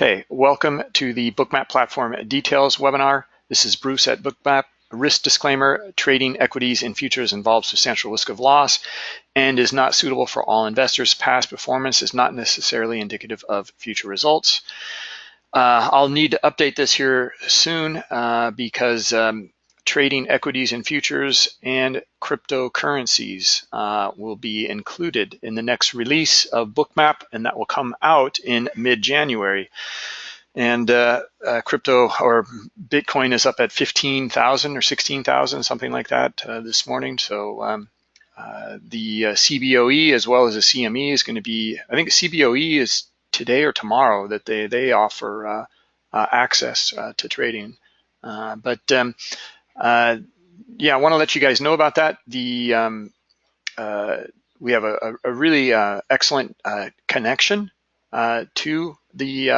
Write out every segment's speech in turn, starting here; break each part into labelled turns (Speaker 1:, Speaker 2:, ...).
Speaker 1: Okay, welcome to the Bookmap Platform Details webinar. This is Bruce at Bookmap. Risk disclaimer, trading equities and futures involves substantial risk of loss and is not suitable for all investors. Past performance is not necessarily indicative of future results. Uh, I'll need to update this here soon uh, because um, trading equities and futures and cryptocurrencies uh, will be included in the next release of Bookmap, and that will come out in mid-January. And uh, uh, crypto or Bitcoin is up at 15,000 or 16,000, something like that uh, this morning. So um, uh, the uh, CBOE as well as the CME is going to be, I think CBOE is today or tomorrow that they, they offer access to trading. but um, uh, yeah, I want to let you guys know about that. The um, uh, we have a, a really uh, excellent uh, connection uh, to the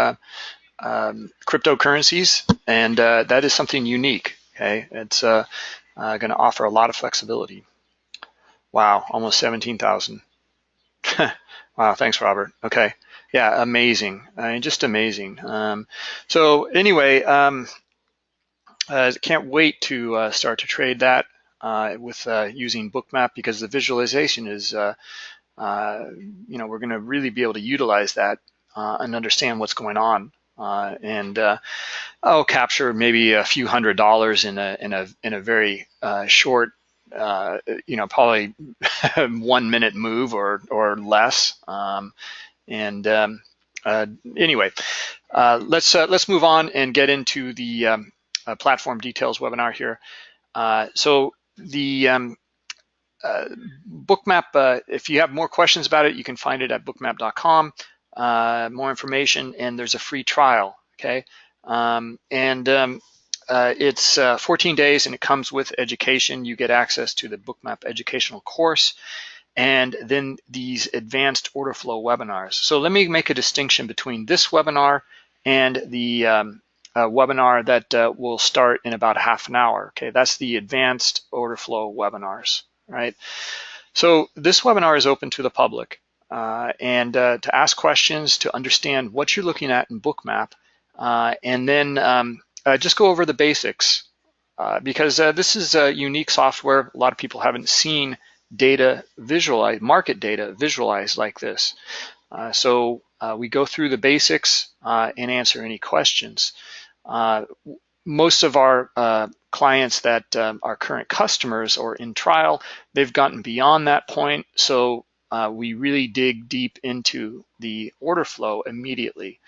Speaker 1: um, cryptocurrencies, and that is something unique. Okay, it's going to offer a lot of flexibility. Wow, almost 17,000. wow, thanks, Robert. Okay, yeah, amazing. I mean, just amazing. Um, so anyway, um, uh, can't wait to uh, start to trade that uh, with using Bookmap because the visualization is, you know, we're going to really be able to utilize that and understand what's going on. Uh, and uh, I'll capture maybe a few hundred dollars in a in a in a very uh, short, you know, probably one minute move or or less. Um, and um, anyway, let's let's move on and get into the um, uh, platform details webinar here. Uh, so the um, uh, bookmap, uh, if you have more questions about it, you can find it at bookmap.com, uh, more information, and there's a free trial, okay? Um, and um, uh, it's 14 days and it comes with education. You get access to the bookmap educational course and then these advanced order flow webinars. So let me make a distinction between this webinar and the um, uh, webinar that uh, will start in about half an hour. Okay, that's the advanced order flow webinars, right? So this webinar is open to the public uh, and uh, to ask questions, to understand what you're looking at in Bookmap, uh, and then um, uh, just go over the basics because this is a unique software. A lot of people haven't seen data visualized, market data visualized like this. so we go through the basics and answer any questions. Uh, most of our uh, clients that um, are current customers or in trial, they've gotten beyond that point. So uh, we really dig deep into the order flow immediately.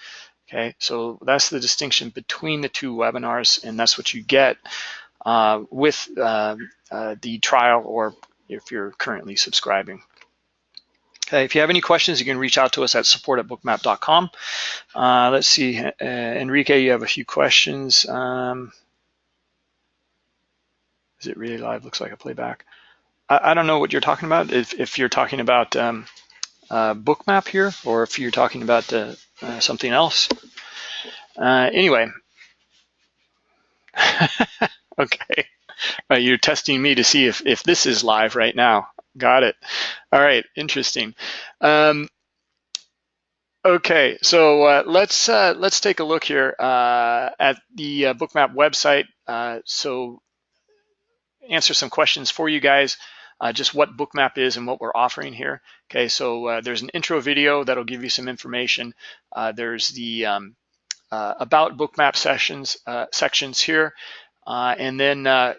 Speaker 1: Okay, so that's the distinction between the two webinars, and that's what you get uh, with uh, uh, the trial or if you're currently subscribing. Okay, if you have any questions, you can reach out to us at support at bookmap.com. Uh, let's see, uh, Enrique, you have a few questions. Um, is it really live? Looks like a playback. I, I don't know what you're talking about. If, if you're talking about um, uh, bookmap here, or if you're talking about uh, uh, something else. Uh, anyway, okay. you're testing me to see if, if this is live right now. Got it. All right, interesting. Um, okay, so uh, let's uh, let's take a look here uh, at the uh, Bookmap website. Uh, so answer some questions for you guys. Uh, just what Bookmap is and what we're offering here. Okay, so there's an intro video that'll give you some information. there's the um, about Bookmap sessions sections here. Uh, and then uh,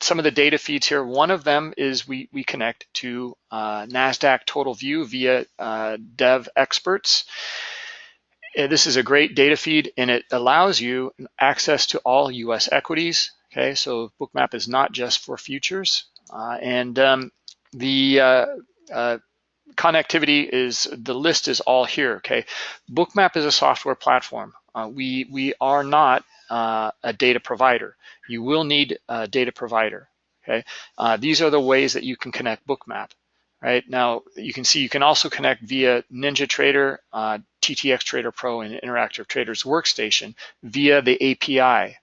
Speaker 1: some of the data feeds here, one of them is we, we connect to uh, NASDAQ Total View via uh, Devexperts. Uh, this is a great data feed and it allows you access to all US equities. Okay, so Bookmap is not just for futures. Uh, and um, the connectivity is, the list is all here, okay? Bookmap is a software platform. we, we are not a data provider you will need a data provider. Okay, uh, these are the ways that you can connect Bookmap. Right now, you can see you can also connect via NinjaTrader, uh, TTX Trader Pro, and Interactive Traders Workstation via the API.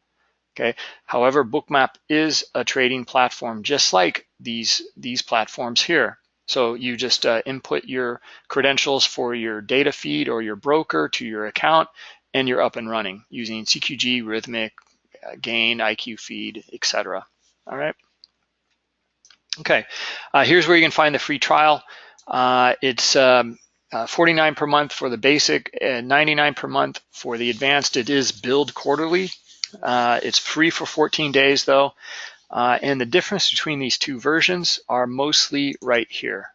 Speaker 1: Okay. However, Bookmap is a trading platform, just like these these platforms here. So you just uh, input your credentials for your data feed or your broker to your account, and you're up and running using CQG, Rithmic, uh, Gain, IQFeed, etc. All right. Okay, uh, here's where you can find the free trial. Uh, it's um, uh, 49 per month for the basic, and 99 per month for the advanced. It is billed quarterly. Uh, it's free for 14 days though. Uh, and the difference between these two versions are mostly right here.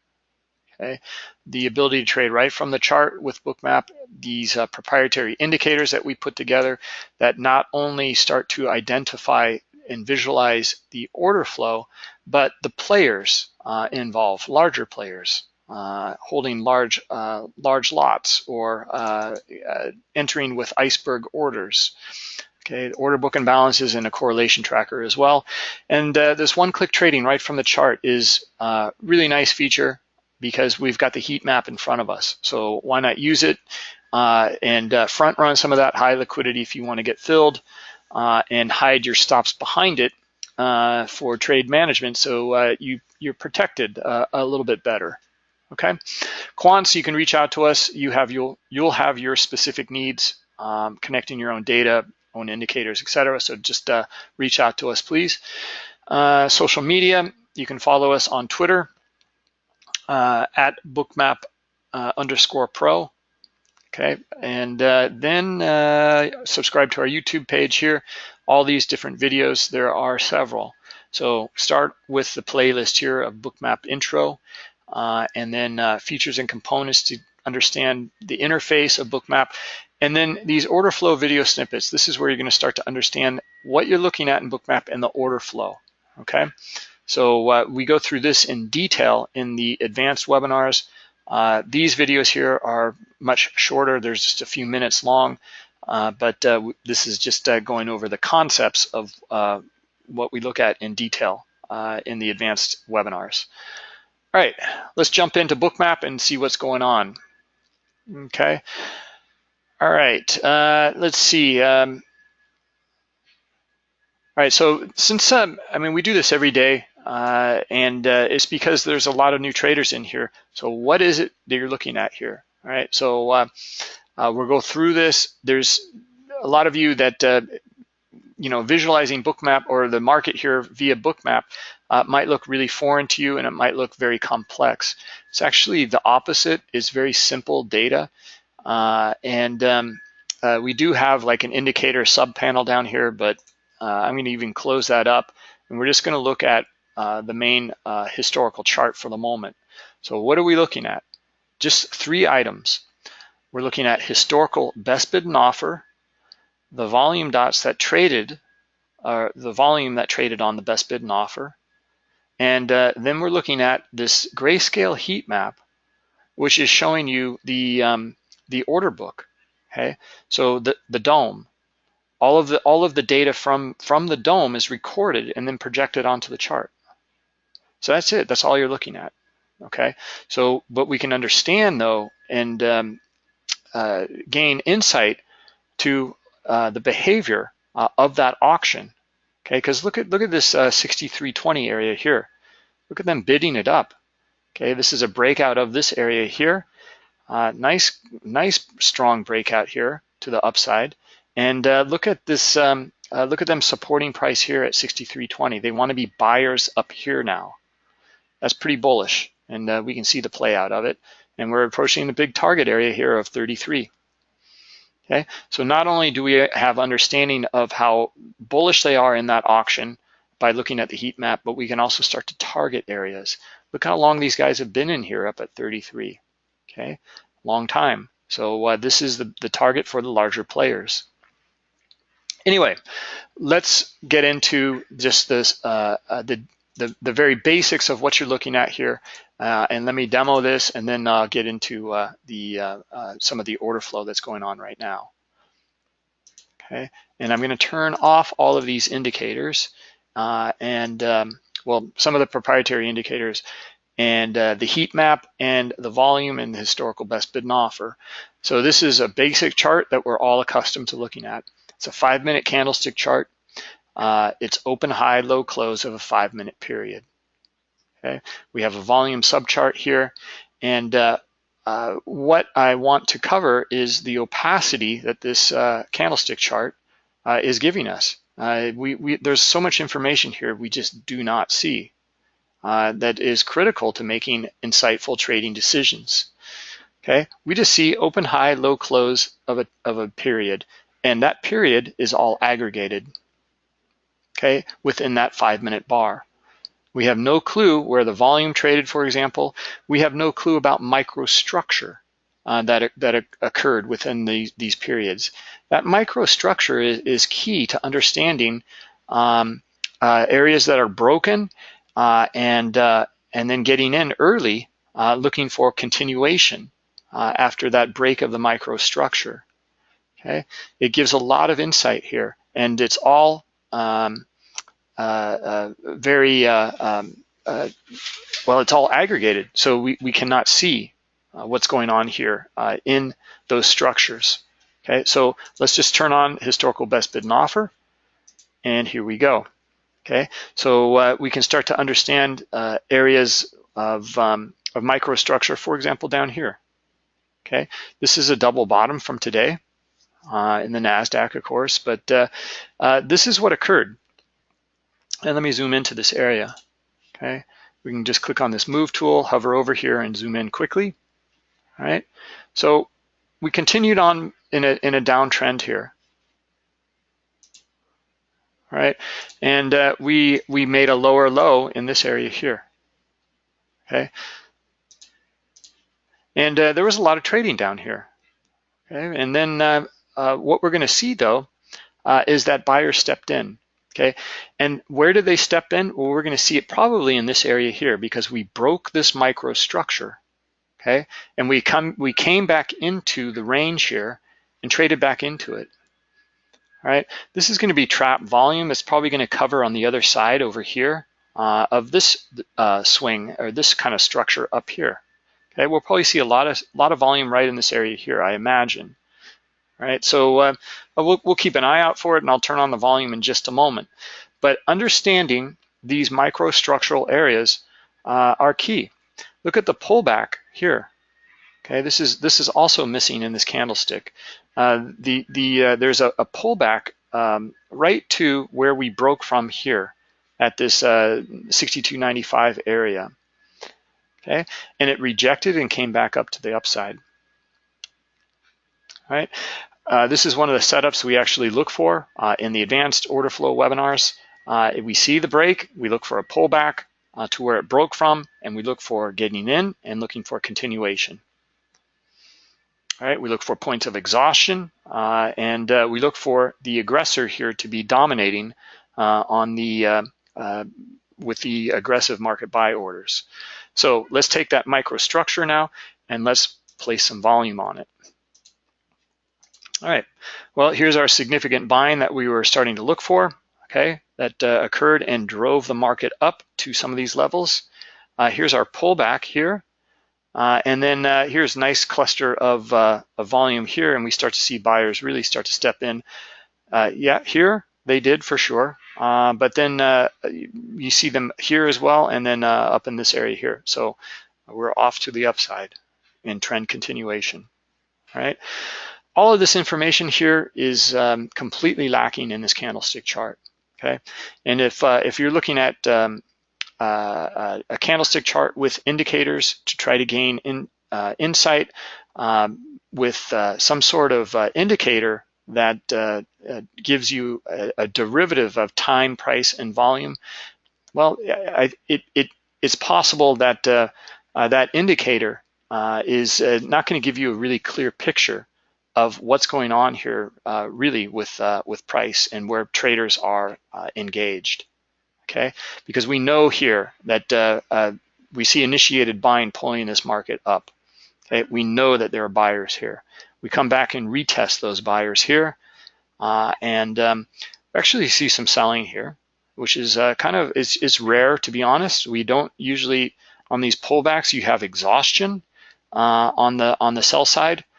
Speaker 1: Okay, the ability to trade right from the chart with Bookmap, these uh, proprietary indicators that we put together that not only start to identify and visualize the order flow, but the players uh, involved, larger players uh, holding large uh, large lots or uh, uh, entering with iceberg orders. Okay, order book imbalances in a correlation tracker as well. And uh, this one-click trading right from the chart is a really nice feature because we've got the heat map in front of us. So why not use it and front run some of that high liquidity if you want to get filled and hide your stops behind it uh, for trade management so uh, you, you're protected uh, a little bit better. Okay, quants, you can reach out to us. You have you'll you'll have your specific needs, um, connecting your own data, own indicators, etc. So just uh, reach out to us, please. Uh, social media, you can follow us on Twitter uh, at bookmap underscore pro. Okay, and then subscribe to our YouTube page here all these different videos. There are several. So start with the playlist here of Bookmap Intro, uh, and then uh, features and components to understand the interface of Bookmap. And then these order flow video snippets. This is where you're going to start to understand what you're looking at in Bookmap and the order flow. Okay, so uh, we go through this in detail in the advanced webinars. Uh, these videos here are much shorter. There's just a few minutes long. Uh, but uh, this is just uh, going over the concepts of uh, what we look at in detail uh, in the advanced webinars. All right, let's jump into Bookmap and see what's going on. Okay. All right, let's see. Um, all right, so since, um, I mean, we do this every day, uh, and uh, it's because there's a lot of new traders in here. So what is it that you're looking at here? All right, so uh, uh, we'll go through this. There's a lot of you that, uh, you know, visualizing Bookmap or the market here via Bookmap uh, might look really foreign to you and it might look very complex. It's actually the opposite. It's very simple data. And um, we do have like an indicator sub panel down here, but I'm gonna even close that up. And we're just gonna look at the main historical chart for the moment. So what are we looking at? Just three items. We're looking at historical best bid and offer, the volume dots that traded, uh, the volume that traded on the best bid and offer, and uh, then we're looking at this grayscale heat map, which is showing you the um, the order book. Okay, so the the DOM, all of the all of the data from from the DOM is recorded and then projected onto the chart. So that's it. That's all you're looking at. Okay. So, but we can understand though, and um, uh, gain insight to uh, the behavior uh, of that auction. Okay, because look at look at this uh, 6320 area here. Look at them bidding it up. Okay, this is a breakout of this area here. Uh, nice, nice strong breakout here to the upside. And uh, look at this. Um, look at them supporting price here at 6320. They want to be buyers up here now. That's pretty bullish, and we can see the play out of it and we're approaching the big target area here of 33. Okay, so not only do we have understanding of how bullish they are in that auction by looking at the heat map, but we can also start to target areas. Look how long these guys have been in here up at 33, okay? Long time. So uh, this is the, the target for the larger players. Anyway, let's get into just this, uh, uh, the, the, the very basics of what you're looking at here uh, and let me demo this and then I'll get into uh, the uh, uh, some of the order flow that's going on right now. Okay, and I'm gonna turn off all of these indicators uh, and um, well, some of the proprietary indicators and uh, the heat map and the volume and the historical best bid and offer. So this is a basic chart that we're all accustomed to looking at. It's a five minute candlestick chart. It's open, high, low, close of a five minute period. Okay, we have a volume subchart here, and uh, uh, what I want to cover is the opacity that this uh, candlestick chart uh, is giving us. Uh, we, we, there's so much information here we just do not see uh, that is critical to making insightful trading decisions. Okay, we just see open, high, low, close of a, of a period, and that period is all aggregated, okay, within that five minute bar. We have no clue where the volume traded, for example. We have no clue about microstructure uh, that, that occurred within the, these periods. That microstructure is, is key to understanding um, uh, areas that are broken uh, and, uh, and then getting in early, uh, looking for continuation uh, after that break of the microstructure. Okay, it gives a lot of insight here, and it's all um, very, uh, um, well, it's all aggregated. So we, we cannot see what's going on here in those structures. Okay, so let's just turn on historical best bid and offer. And here we go. Okay, so uh, we can start to understand uh, areas of, um, of microstructure, for example, down here. Okay, this is a double bottom from today uh, in the NASDAQ, of course, but this is what occurred. And let me zoom into this area, okay? We can just click on this move tool, hover over here and zoom in quickly, all right? So we continued on in a, in a downtrend here, all right? And uh, we, we made a lower low in this area here, okay? And uh, there was a lot of trading down here, okay? And then uh, uh what we're gonna see though, uh, is that buyers stepped in okay? And where did they step in? Well, we're gonna see it probably in this area here because we broke this microstructure, okay? And we come, we came back into the range here and traded back into it, all right? This is gonna be trap volume. It's probably gonna cover on the other side over here uh, of this uh, swing or this kind of structure up here. Okay, we'll probably see a lot of lot of volume right in this area here, I imagine right? So uh, we'll, we'll keep an eye out for it and I'll turn on the volume in just a moment. But understanding these microstructural areas uh, are key. Look at the pullback here. Okay, this is this is also missing in this candlestick. Uh, the the uh, there's a, a pullback um, right to where we broke from here at this uh, 62.95 area. Okay, and it rejected and came back up to the upside. Right, uh, this is one of the setups we actually look for uh, in the advanced order flow webinars. Uh, we see the break, we look for a pullback uh, to where it broke from, and we look for getting in and looking for continuation. All right, we look for points of exhaustion, uh, and we look for the aggressor here to be dominating on the with the aggressive market buy orders. So let's take that microstructure now, and let's place some volume on it. All right, well, here's our significant buying that we were starting to look for, okay, that uh, occurred and drove the market up to some of these levels. Uh, here's our pullback here. Uh, and then uh, here's nice cluster of, uh, of, volume here, and we start to see buyers really start to step in. Uh, yeah, here they did for sure, but then you see them here as well, and then up in this area here. So we're off to the upside in trend continuation, all right? All of this information here is um, completely lacking in this candlestick chart, okay? And if, uh, if you're looking at um, uh, a candlestick chart with indicators to try to gain in, uh, insight um, with uh, some sort of uh, indicator that uh, gives you a, a, derivative of time, price, and volume, well, I, it, it, it's possible that that indicator is not going to give you a really clear picture of what's going on here uh, really with, uh, with price and where traders are uh, engaged, okay? Because we know here that uh, uh, we see initiated buying pulling this market up, okay? We know that there are buyers here. We come back and retest those buyers here uh, and um, actually see some selling here, which is kind of, it's, it's rare to be honest. We don't usually, on these pullbacks, you have exhaustion on the on the sell side, uh,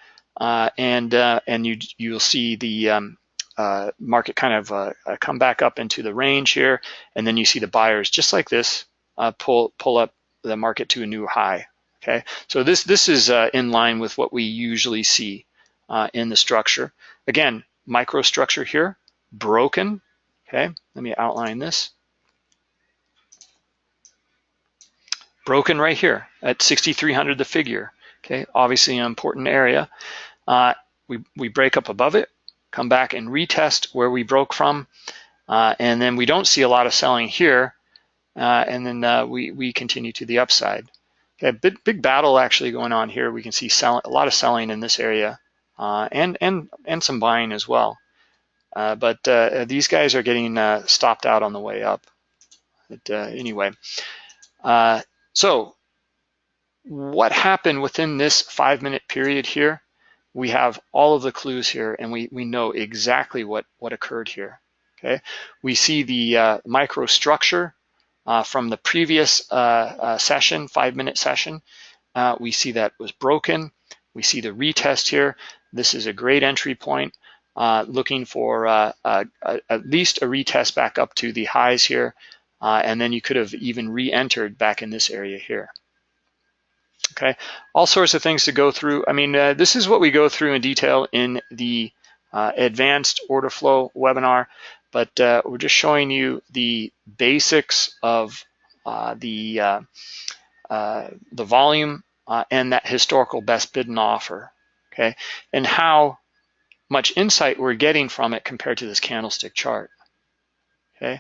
Speaker 1: and uh, and you you'll see the um, uh, market kind of uh, uh, come back up into the range here, and then you see the buyers just like this uh, pull pull up the market to a new high. Okay, so this this is uh, in line with what we usually see uh, in the structure. Again, microstructure here, broken. Okay, let me outline this. Broken right here at 6,300 the figure. Okay, obviously an important area. Uh, we, we break up above it, come back and retest where we broke from, uh, and then we don't see a lot of selling here, uh, and then uh, we, we continue to the upside. Okay, big, big battle actually going on here. We can see sell, a lot of selling in this area uh, and, and, and some buying as well. Uh, but these guys are getting stopped out on the way up. But anyway, so what happened within this five minute period here? We have all of the clues here and we, we know exactly what, what occurred here. Okay, we see the microstructure uh, from the previous uh, uh, session, five minute session. we see that was broken. We see the retest here. This is a great entry point. Uh, looking for uh, uh, at least a retest back up to the highs here. and then you could have even re-entered back in this area here. Okay, all sorts of things to go through. I mean, this is what we go through in detail in the advanced order flow webinar but uh, we're just showing you the basics of uh, the uh, uh the volume uh, and that historical best bid and offer, okay, and how much insight we're getting from it compared to this candlestick chart, okay.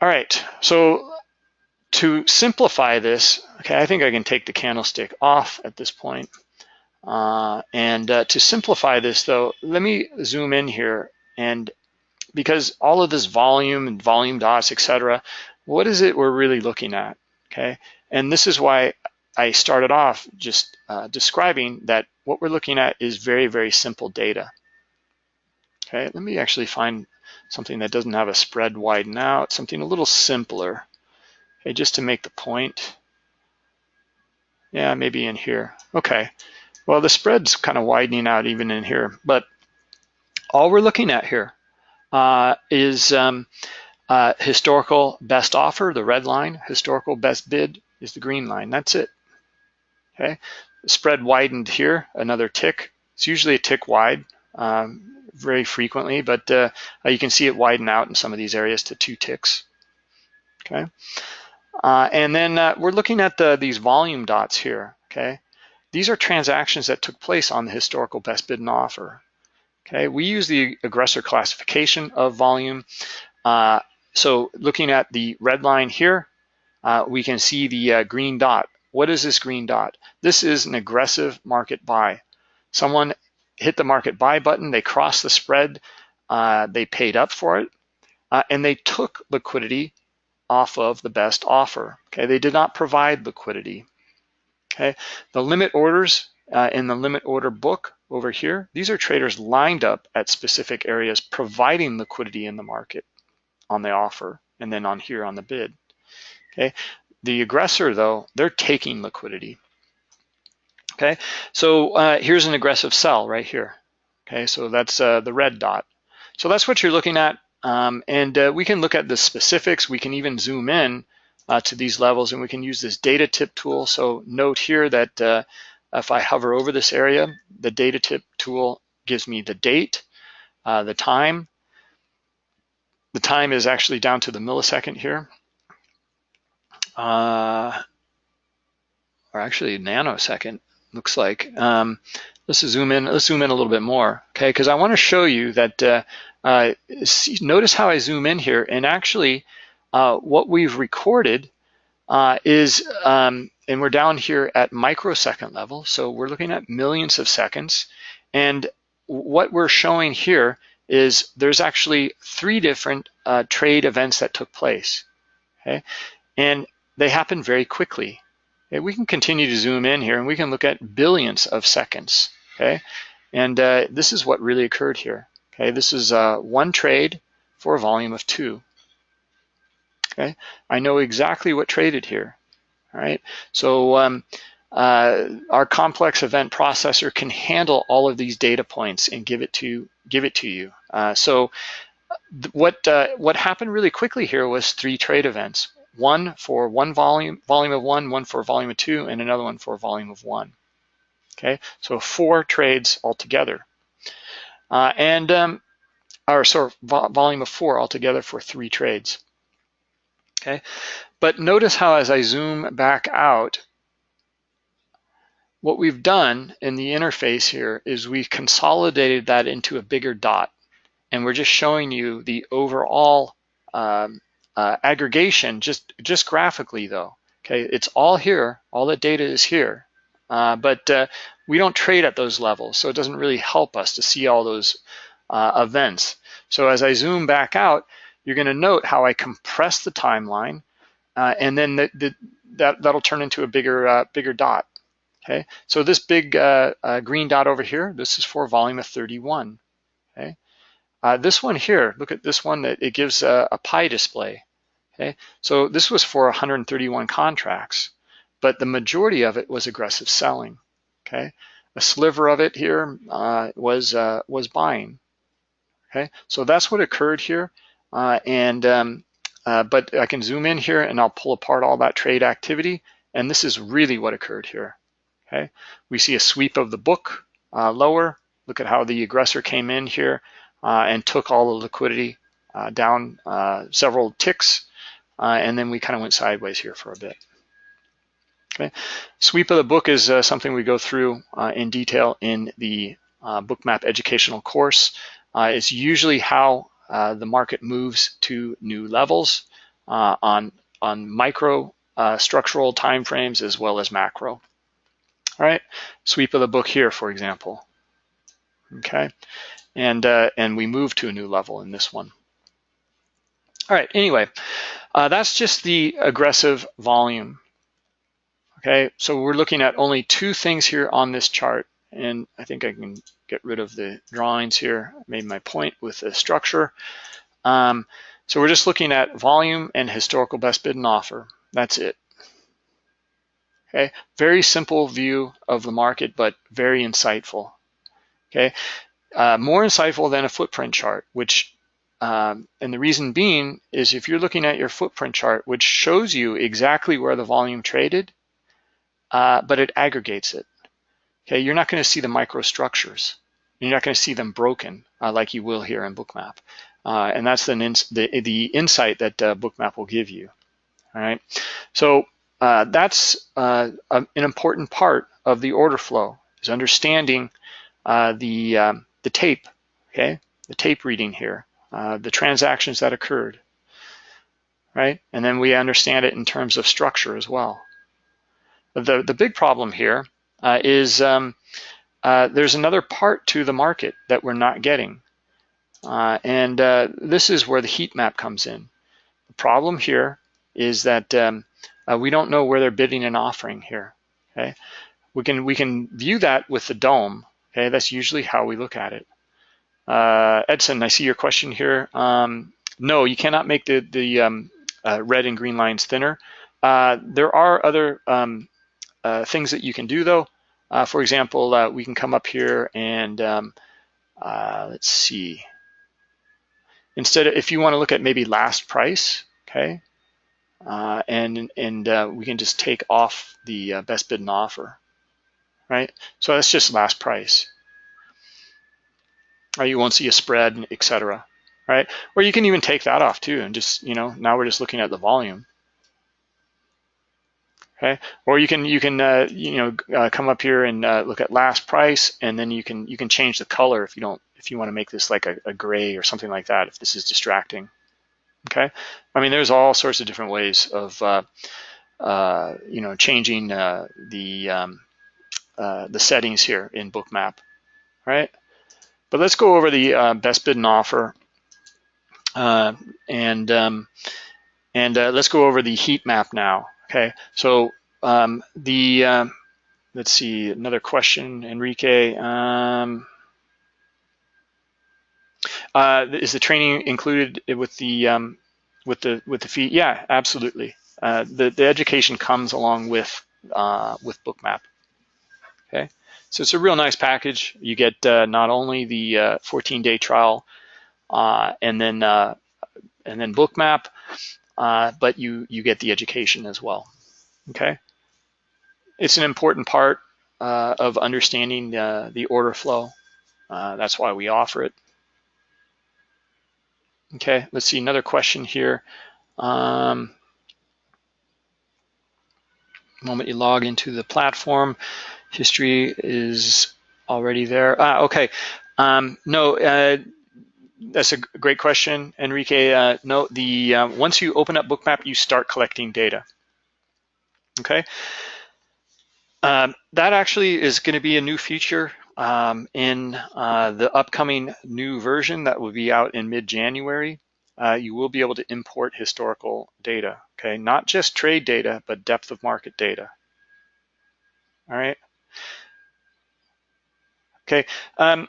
Speaker 1: All right, so to simplify this, okay, I think I can take the candlestick off at this point. Uh, and uh, to simplify this though, let me zoom in here and because all of this volume and volume dots, etc., what is it we're really looking at, okay? And this is why I started off just uh, describing that what we're looking at is very, very simple data. Okay, let me actually find something that doesn't have a spread widen out, something a little simpler, just to make the point. Yeah, maybe in here. Okay, well, the spread's kind of widening out even in here, but all we're looking at here uh, is um, uh, historical best offer, the red line, historical best bid is the green line. That's it. Okay, spread widened here, another tick. It's usually a tick wide um, very frequently, but uh, you can see it widen out in some of these areas to two ticks. Okay, uh, and then uh, we're looking at the, these volume dots here. Okay, these are transactions that took place on the historical best bid and offer. Okay, we use the aggressor classification of volume. Uh, so looking at the red line here, uh, we can see the uh, green dot. What is this green dot? This is an aggressive market buy. Someone hit the market buy button, they crossed the spread, uh, they paid up for it, and they took liquidity off of the best offer. Okay, they did not provide liquidity. Okay, the limit orders uh, in the limit order book over here, these are traders lined up at specific areas providing liquidity in the market on the offer and then on here on the bid. Okay, the aggressor though, they're taking liquidity. Okay, so uh, here's an aggressive sell right here. Okay, so that's uh, the red dot. So that's what you're looking at. Um, and uh, we can look at the specifics. We can even zoom in uh, to these levels and we can use this data tip tool. So note here that uh, if I hover over this area, the data tip tool gives me the date, uh, the time. The time is actually down to the millisecond here. Uh, or actually nanosecond, looks like. Um, let's zoom in, let's zoom in a little bit more, okay? Because I want to show you that, uh, see, notice how I zoom in here and actually uh, what we've recorded uh, is um, and we're down here at microsecond level. So we're looking at millions of seconds. And what we're showing here is there's actually three different uh, trade events that took place, okay? And they happen very quickly. Okay? We can continue to zoom in here and we can look at billions of seconds, okay? And uh, this is what really occurred here, okay? This is uh, one trade for a volume of two, okay? I know exactly what traded here. All right, so um, uh, our complex event processor can handle all of these data points and give it to give it to you. Uh, so what uh, what happened really quickly here was three trade events. one for one volume, volume of one, one for volume of two, and another one for volume of one. Okay, so four trades altogether. Uh, and, um, or sorry, volume of four altogether for three trades. Okay, but notice how as I zoom back out, what we've done in the interface here is we've consolidated that into a bigger dot. And we're just showing you the overall um, uh, aggregation just, just graphically though. Okay, it's all here, all the data is here, uh, but uh, we don't trade at those levels, so it doesn't really help us to see all those uh, events. So as I zoom back out, you're gonna note how I compress the timeline, uh, and then the, the, that, that'll turn into a bigger, uh, bigger dot. Okay, so this big green dot over here, this is for volume of 31. Okay, this one here, look at this one, that it gives a, a pie display. Okay, so this was for 131 contracts, but the majority of it was aggressive selling. Okay, a sliver of it here uh, was uh, was buying. Okay, so that's what occurred here, uh, and um, uh, but I can zoom in here and I'll pull apart all that trade activity, and this is really what occurred here. Okay, we see a sweep of the book uh, lower. Look at how the aggressor came in here uh, and took all the liquidity down several ticks and then we kind of went sideways here for a bit. Okay. Sweep of the book is uh, something we go through uh, in detail in the uh, Bookmap educational course. Uh, it's usually how uh, the market moves to new levels on, on micro structural timeframes as well as macro. All right, sweep of the book here, for example. Okay, and, and we move to a new level in this one. All right, anyway, uh, that's just the aggressive volume. Okay, so we're looking at only two things here on this chart. And I think I can get rid of the drawings here. I made my point with the structure. Um, so we're just looking at volume and historical best bid and offer. That's it. Okay, very simple view of the market, but very insightful. Okay, uh, more insightful than a footprint chart, which um, and the reason being is if you're looking at your footprint chart, which shows you exactly where the volume traded, uh, but it aggregates it. Okay, you're not going to see the microstructures. You're not going to see them broken uh, like you will here in Bookmap. Uh, and that's the, the, the insight that uh, Bookmap will give you. All right, so uh, that's uh, an important part of the order flow is understanding the um, the tape. Okay, the tape reading here. The transactions that occurred, right? And then we understand it in terms of structure as well. The, the big problem here uh, is um, uh, there's another part to the market that we're not getting. Uh, and uh, this is where the heat map comes in. The problem here is that um, we don't know where they're bidding and offering here, okay? We can, we can view that with the DOM. okay? That's usually how we look at it. Uh, Edson, I see your question here. Um, no, you cannot make the, the um, uh, red and green lines thinner. Uh, there are other um, uh, things that you can do though. Uh, for example, uh, we can come up here and um, let's see. Instead, of, if you want to look at maybe last price, okay, and and we can just take off the best bid and offer, right? So that's just last price right? You won't see a spread, etc. Right? Or you can even take that off too, and just you know now we're just looking at the volume. Okay, or you can you can uh, you know uh, come up here and uh, look at last price, and then you can you can change the color if you don't if you want to make this like a, a gray or something like that if this is distracting. Okay, I mean there's all sorts of different ways of uh, uh, you know changing uh, the um, the settings here in Bookmap, right? But let's go over the best bid and offer. And um, and let's go over the heat map now. Okay, so um, the, um, let's see, another question, Enrique. Um, uh, is the training included with the um, with the with the fee? Yeah, absolutely. Uh, the the education comes along with uh, with Bookmap. Okay. So it's a real nice package. You get uh, not only the 14-day uh, trial uh, and then and then Bookmap, uh, but you, you get the education as well, okay? It's an important part uh, of understanding uh, the order flow. Uh, that's why we offer it. Okay, let's see another question here. Um, moment you log into the platform, history is already there. Ah, okay. Um, no, uh, that's a great question, Enrique. Uh, no, the uh, once you open up Bookmap, you start collecting data. Okay. Um, that actually is going to be a new feature um, in uh, the upcoming new version that will be out in mid-January. Uh, you will be able to import historical data, okay? Not just trade data, but depth of market data. All right. Okay. Um,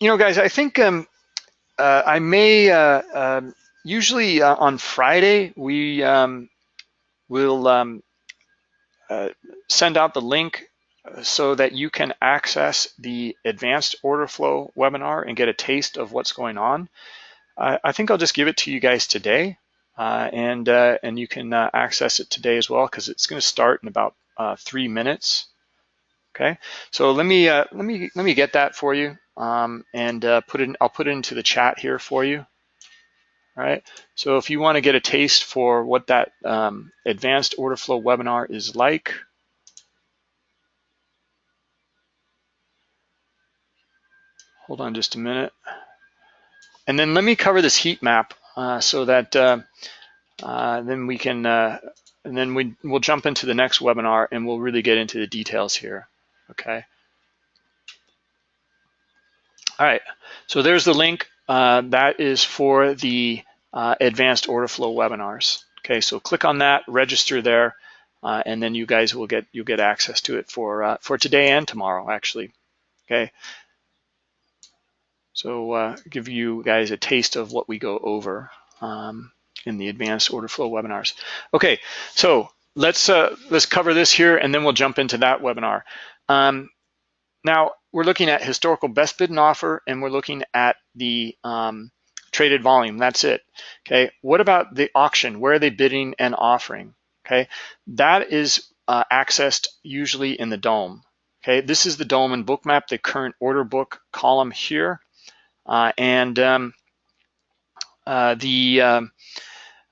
Speaker 1: you know, guys, I think um, uh, I may, uh, um, usually uh, on Friday, we um, will um, uh, send out the link uh, so that you can access the advanced order flow webinar and get a taste of what's going on. I think I'll just give it to you guys today uh, and and you can access it today as well because it's going to start in about three minutes. Okay, so let me let me let me get that for you um, and put it. I'll put it into the chat here for you. All right, so if you want to get a taste for what that um, advanced order flow webinar is like, hold on just a minute. And then let me cover this heat map uh, so that uh, uh, then we can, uh, and then we, we'll jump into the next webinar and we'll really get into the details here, okay? All right, so there's the link. Uh, that is for the uh, advanced order flow webinars. Okay, so click on that, register there, uh, and then you guys will get you'll get access to it for uh, for today and tomorrow actually. Okay, so uh, give you guys a taste of what we go over um, in the advanced order flow webinars. Okay, so let's uh, let's cover this here, and then we'll jump into that webinar. Um, now we're looking at historical best bid and offer, and we're looking at the um, traded volume. That's it. Okay. What about the auction? Where are they bidding and offering? Okay. That is uh, accessed usually in the DOM. Okay. This is the DOM and bookmap, the current order book column here. Uh, and um, uh, the, um,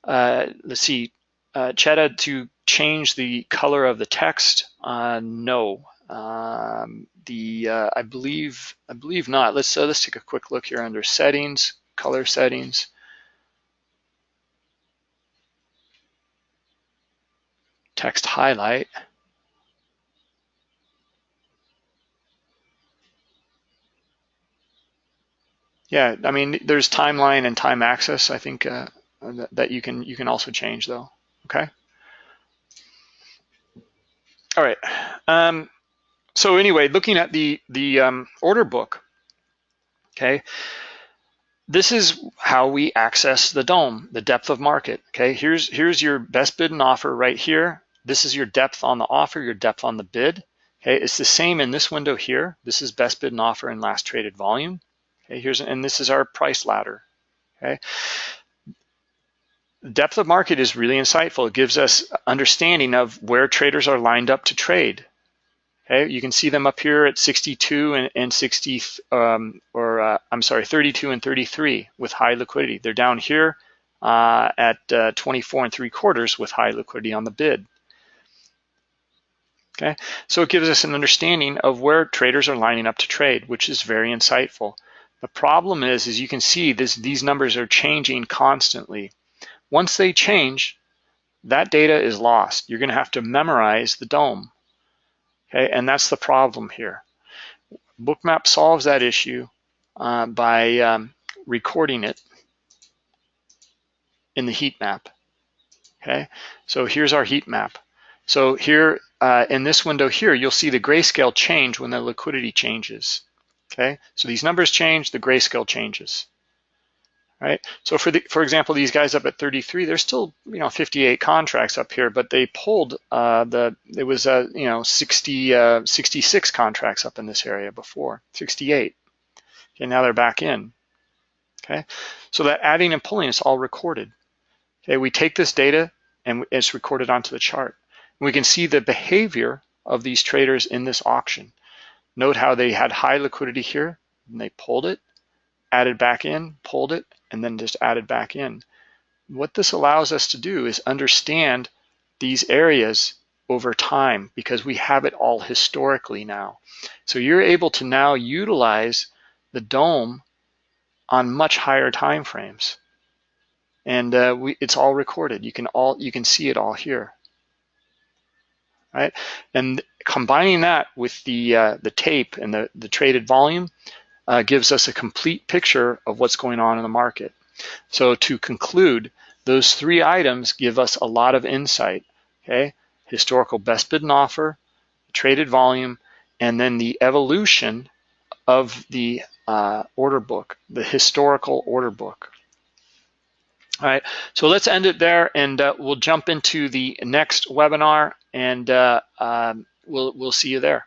Speaker 1: uh, let's see, uh, to change the color of the text, uh, no. Um, the uh, I believe I believe not. Let's uh, let's take a quick look here under settings color settings. Text highlight. Yeah, I mean, there's timeline and time access. I think uh, that you can you can also change though. Okay. All right. Um, so anyway, looking at the the um, order book. Okay this is how we access the DOM, the depth of market. Okay, here's here's your best bid and offer right here. This is your depth on the offer, your depth on the bid. Okay, it's the same in this window here. This is best bid and offer and last traded volume. Okay, here's and this is our price ladder. Okay, depth of market is really insightful. It gives us understanding of where traders are lined up to trade. Okay, you can see them up here at 62 and, and 60, um, or uh, I'm sorry, 32 and 33 with high liquidity. They're down here uh, at uh, 24 and three quarters with high liquidity on the bid. Okay, so it gives us an understanding of where traders are lining up to trade, which is very insightful. The problem is, as you can see, this, these numbers are changing constantly. Once they change, that data is lost. You're going to have to memorize the DOM. Okay, and that's the problem here. Bookmap solves that issue uh, by um, recording it in the heat map. Okay, so here's our heat map. So here uh, in this window here, you'll see the grayscale change when the liquidity changes. Okay, so these numbers change, the grayscale changes right? So for the, for example, these guys up at 33, there's still you know 58 contracts up here, but they pulled uh, the it was uh, you know 60 uh, 66 contracts up in this area before 68. Okay, now they're back in. Okay, so that adding and pulling is all recorded. Okay, we take this data and it's recorded onto the chart. We can see the behavior of these traders in this auction. Note how they had high liquidity here, and they pulled it, added back in, pulled it, and then just added back in. What this allows us to do is understand these areas over time because we have it all historically now. So you're able to now utilize the DOM on much higher time frames. And uh, we, it's all recorded. You can all you can see it all here. Right? And combining that with the uh, the tape and the, the traded volume uh, gives us a complete picture of what's going on in the market. So to conclude, those three items give us a lot of insight. Okay, historical best bid and offer, traded volume, and then the evolution of the uh, order book, the historical order book. All right, so let's end it there and uh, we'll jump into the next webinar and uh, um, we'll, we'll see you there.